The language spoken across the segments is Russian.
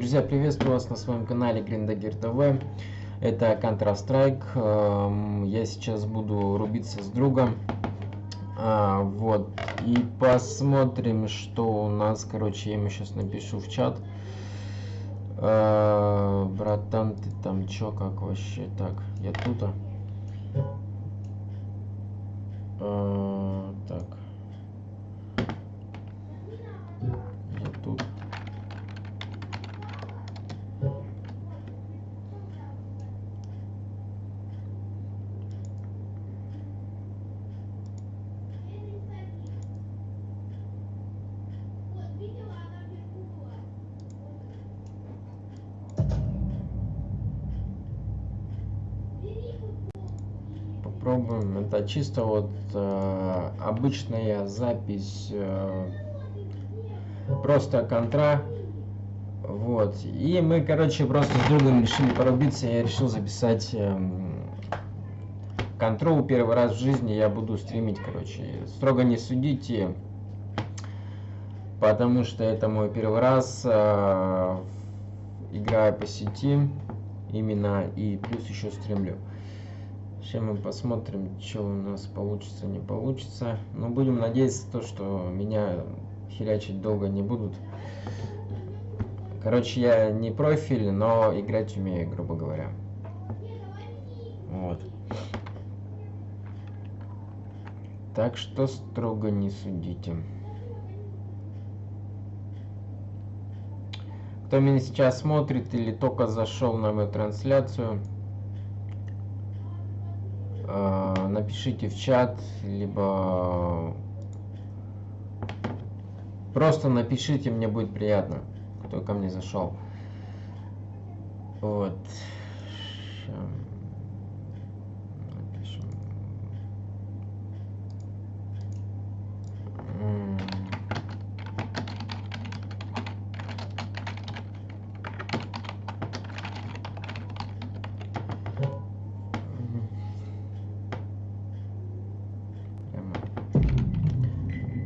Друзья, приветствую вас на своем канале Гриндагер ТВ. Это Counter-Strike. Эм, я сейчас буду рубиться с другом. А, вот. И посмотрим, что у нас. Короче, я ему сейчас напишу в чат. А, братан, ты там чё, как вообще? Так, я тут. А, попробуем. Это чисто вот э, обычная запись, э, просто контра. Вот. И мы, короче, просто с другом решили порубиться. Я решил записать э, контрол первый раз в жизни. Я буду стримить, короче. Строго не судите, потому что это мой первый раз. Э, играю по сети именно и плюс еще стримлю. Сейчас мы посмотрим, что у нас получится, не получится. Но будем надеяться, то, что меня херячить долго не будут. Короче, я не профиль, но играть умею, грубо говоря. Вот. Так что строго не судите. Кто меня сейчас смотрит или только зашел на мою трансляцию, напишите в чат, либо просто напишите, мне будет приятно, кто ко мне зашел. Вот.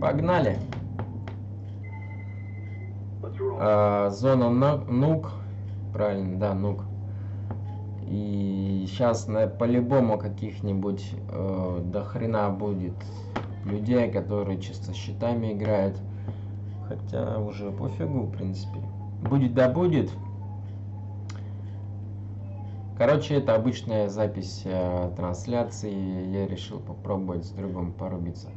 Погнали. А, зона нук. Правильно, да, нук. И сейчас по-любому каких-нибудь э, до хрена будет людей, которые чисто щитами играют. Хотя уже пофигу, в принципе. Будет да будет. Короче, это обычная запись э, трансляции. Я решил попробовать с другом порубиться.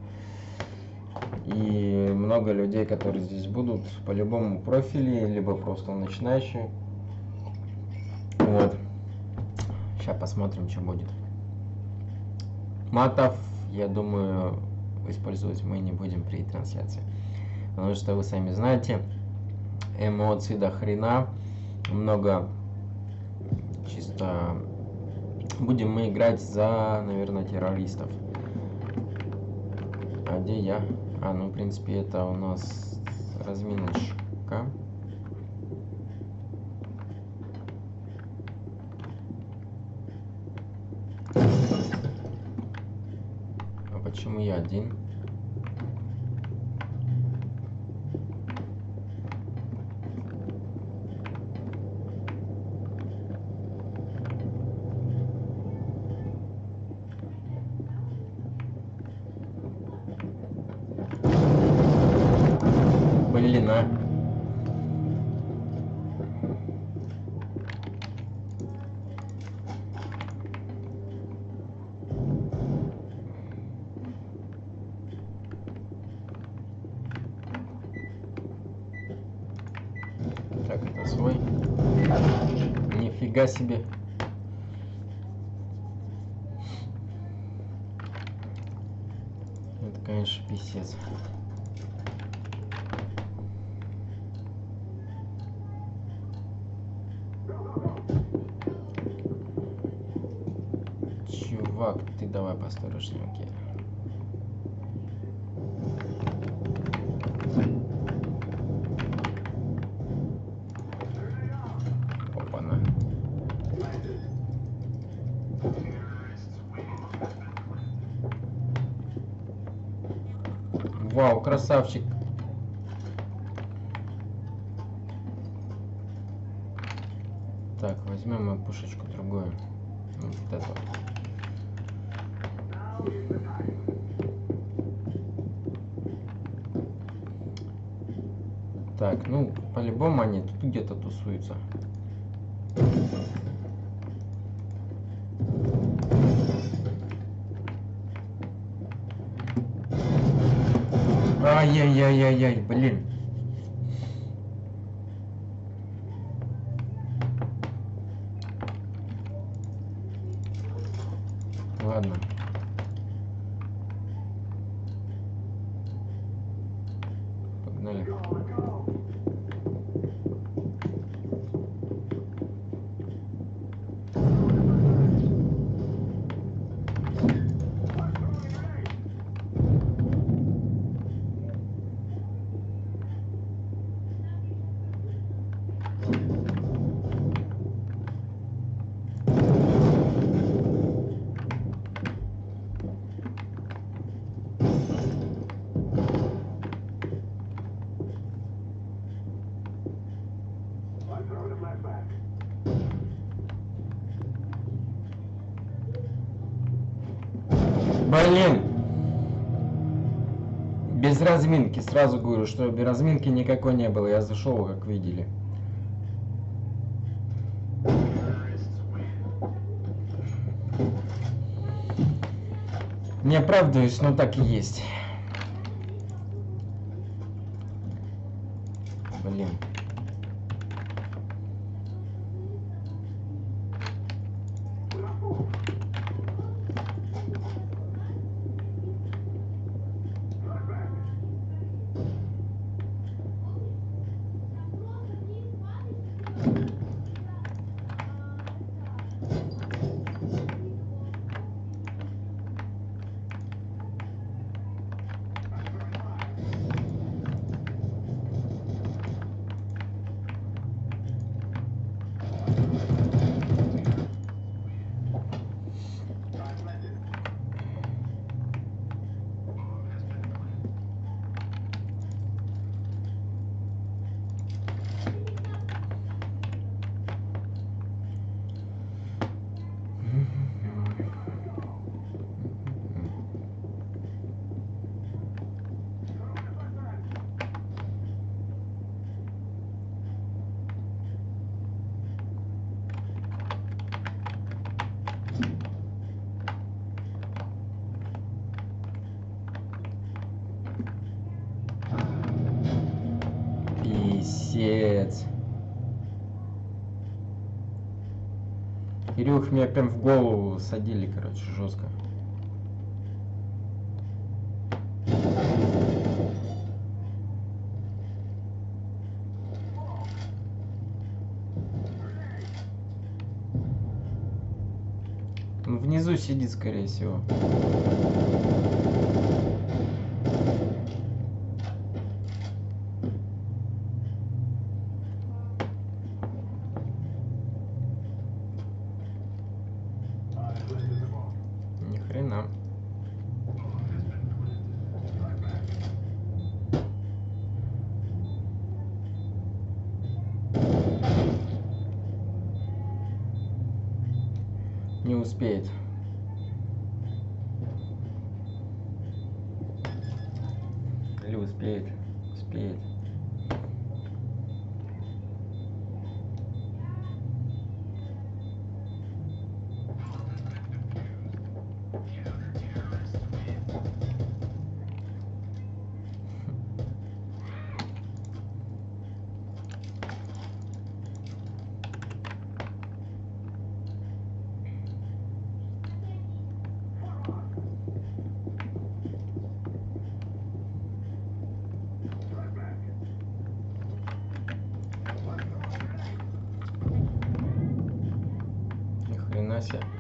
И много людей, которые здесь будут, по-любому профили, либо просто начинающие. Вот. Сейчас посмотрим, что будет. Матов, я думаю, использовать мы не будем при трансляции. Потому что вы сами знаете, эмоций до хрена. Много чисто будем мы играть за, наверное, террористов. А где я? А, ну, в принципе, это у нас разминочка. А почему я один? Нифига себе. Это, конечно, писец. Чувак, ты давай посторожнее, окей. Вау, красавчик. Так, возьмем мы пушечку другую. Вот эту. Так, ну, по-любому они тут где-то тусуются. Ай-яй-яй-яй-яй, блин. Ладно. Погнали. Блин! Без разминки, сразу говорю, что без разминки никакой не было. Я зашел, как видели. Не оправдываюсь, но так и есть. Блин. Писец. Кирюх, меня прям в голову садили, короче, жестко. Ну, Внизу сидит, скорее всего. Ни хрена. Не успеет. Или успеет? Успеет. Ни хрена себе.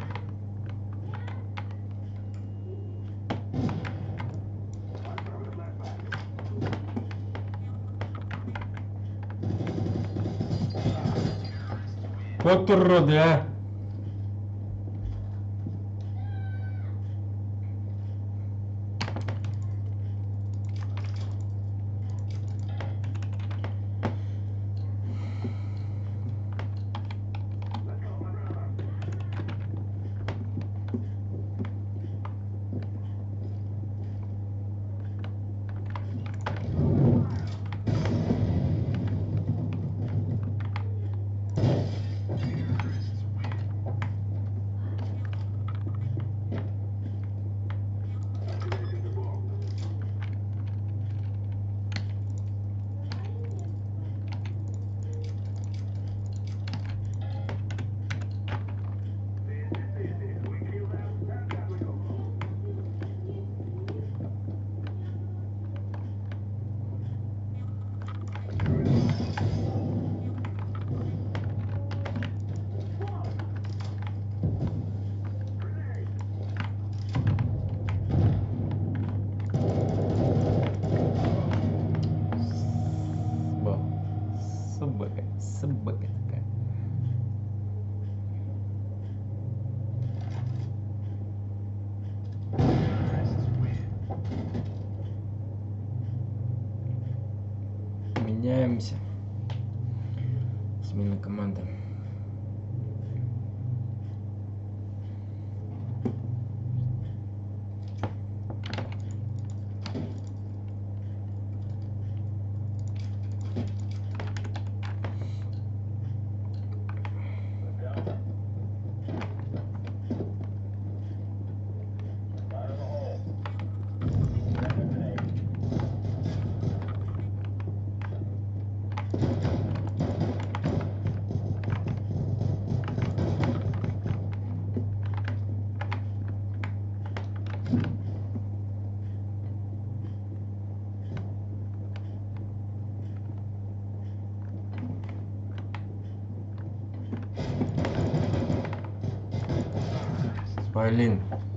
Блин. Так.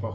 Супа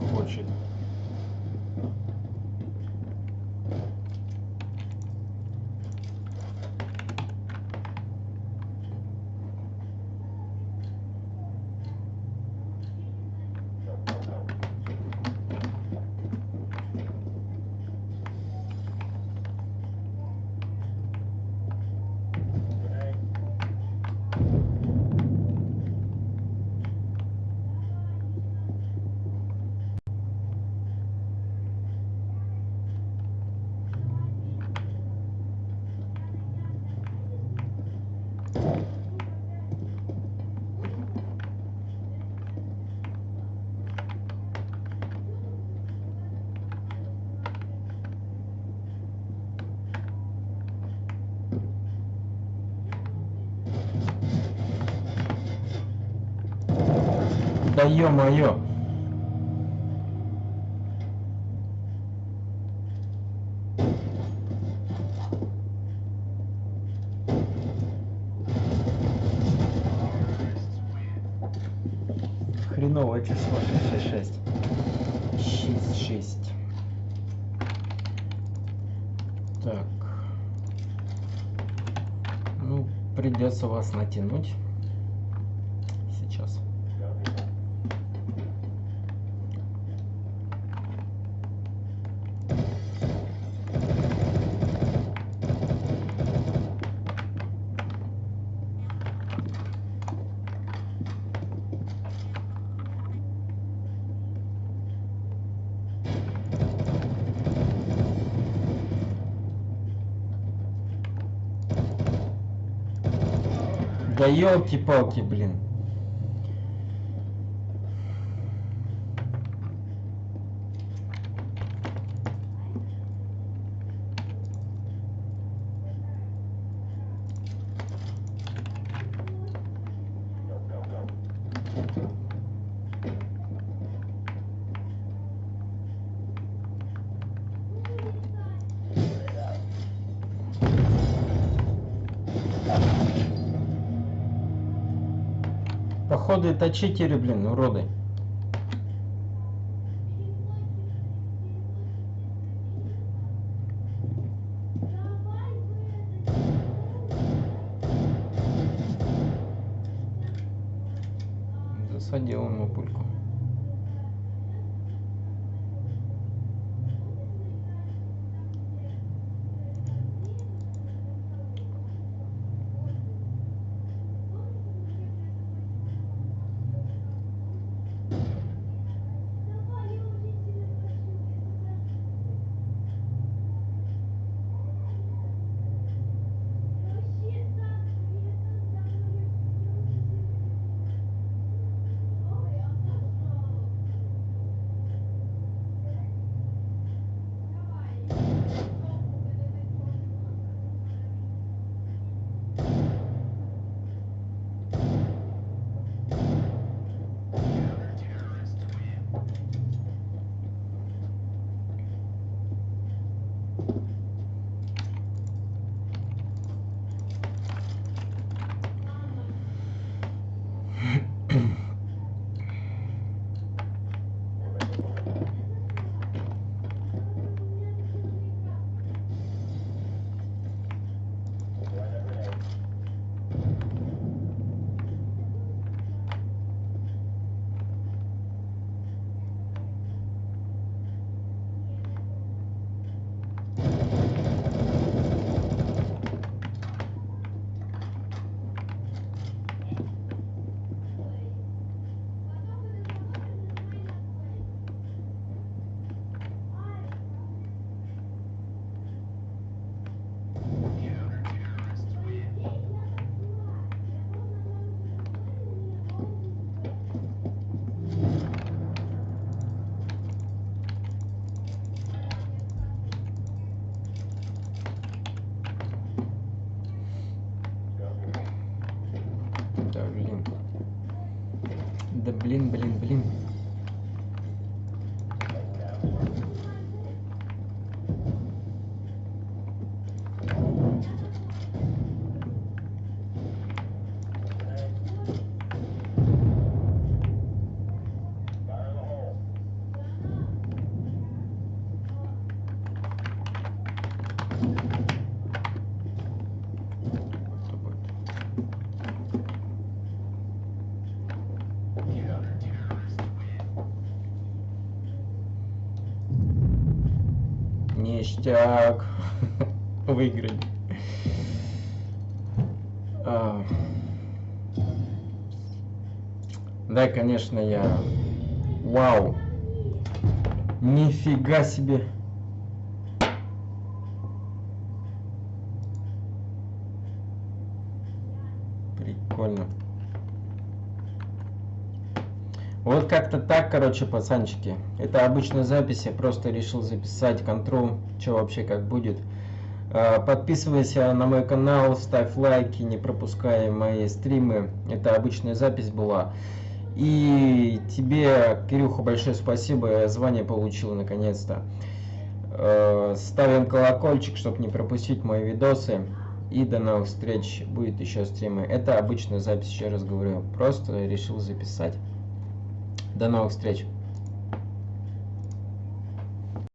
Да ё-моё! 66. Так. Ну, придется вас натянуть. Сейчас. Да елки-палки, блин. Походу это блин, уроды. Засадил ему пульку. Ништяк. Выиграли. А. Да, конечно, я... Вау. Нифига себе. Вот как-то так, короче, пацанчики. Это обычная запись, я просто решил записать контрол, что вообще как будет. А, Подписывайся на мой канал, ставь лайки, не пропускай мои стримы. Это обычная запись была. И тебе, Кирюха, большое спасибо, я звание получил наконец-то. Э, Ставим колокольчик, чтобы не пропустить мои видосы. И до новых встреч, будет еще стримы. Это обычная запись, еще раз говорю, просто решил записать. До новых встреч!